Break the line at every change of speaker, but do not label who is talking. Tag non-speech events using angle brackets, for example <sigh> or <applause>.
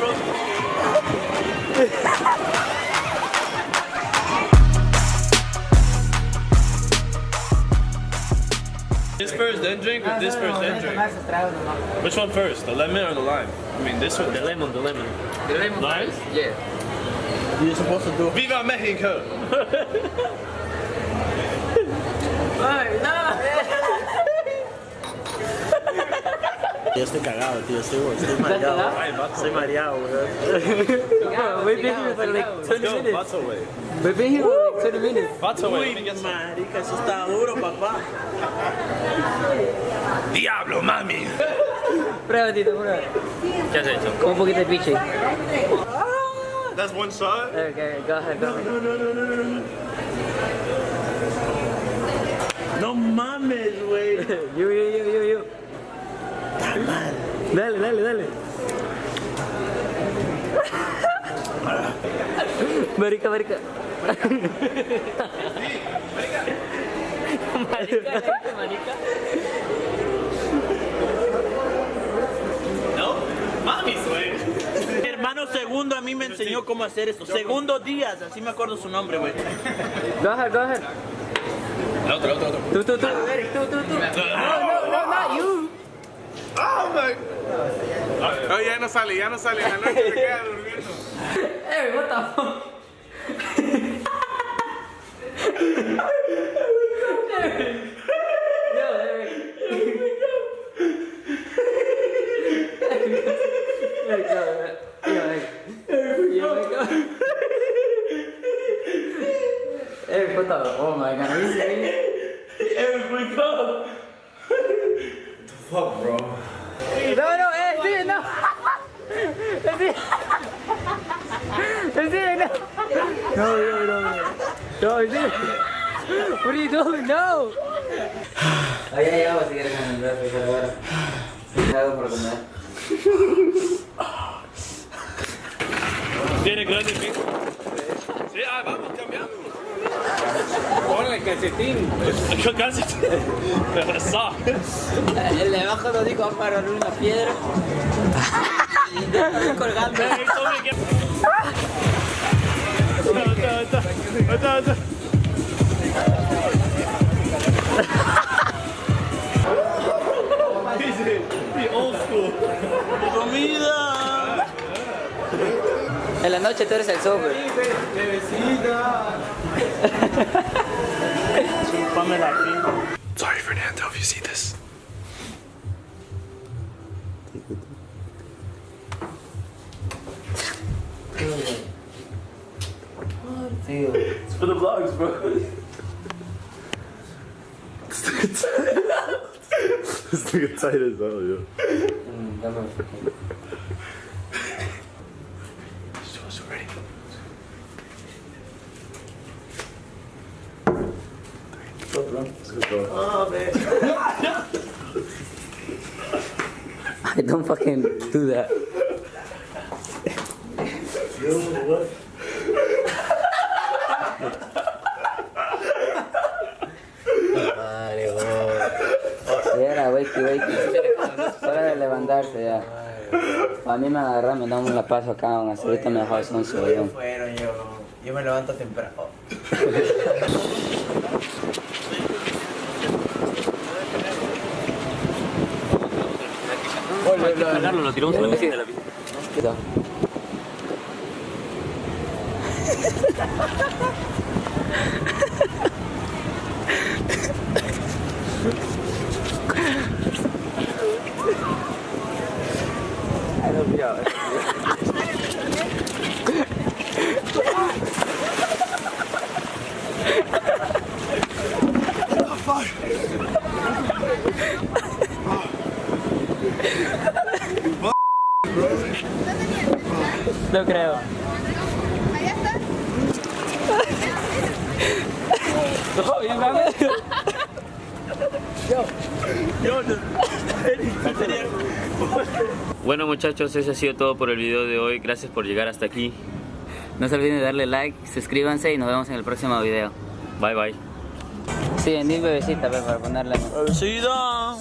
bro. This first, then drink, or this first, then drink? Which one first, the lemon or the lime? I mean, this one. The lemon, the lemon.
The lemon
Lime?
first? Yeah.
You're supposed to do
Viva Mexico! <laughs>
Ay, no.
Yo estoy cagado, tío. Estoy, estoy <laughs> mareado. Estoy mareado, weón.
We've been here for like 20
Yo,
minutes.
Vato, way.
We've been here for like 20 minutes.
Vato, some.
marica, eso está duro, papá.
Diablo, mami!
Prueba, Tito, prueba.
¿Qué has hecho?
Con un poquito de piche.
That's one shot?
Okay, go ahead, go ahead.
No, no, no, no, no, no. No mames, güey. <laughs>
You, you, you, you, you. Dale, dale, dale. Marica, marica. Marica, marica.
No? Mami's way.
Mi hermano segundo a mí me enseñó cómo hacer esto. Segundo Díaz, así me acuerdo su nombre, güey.
Go ahead, go ahead.
El otro, otro, otro.
Tú, tú, tú. Eric, tú, tú, tú. No, no, no, not you.
Oh my. No, ya no sale, ya no sale. En la noche se queda durmiendo.
Eric, what the fuck? Eric, what the? Oh my god, are you serious?
Eric, wake up.
Fuck, bro.
No, no, eh, sí, no. Sí. Sí, no. No, no, no, no. No, sí. What are you doing? No. Ahí hay agua si quieres en el refri, pero bueno. Algo por comer.
¿Tiene grande pico? Sí, ah, vamos, cambiando.
Ponle el calcetín.
Yo casi. Sock.
El de abajo lo digo para una piedra. Y ahí colgando. <laughs> En la noche tú eres el sober.
Chúpamela aquí.
Sorry, Fernando, if you see this. It's for the vlogs, bro.
This nigga tight as hell, yo. <laughs>
I don't fucking do that. Era, wakey, wakey. Hora de levantarse ya. A mí me agarra, me da una paso acá, aún así ahorita me dejó el son.
Yo me levanto temprano. <laughs>
lo tiramos la la.
No creo.
Allá está.
Bien.
Bueno muchachos, eso ha sido todo por el video de hoy. Gracias por llegar hasta aquí.
No se olviden de darle like, suscríbanse y nos vemos en el próximo video.
Bye bye.
Sí, en mi bebecita, pues, para ponerla.
Bebecita.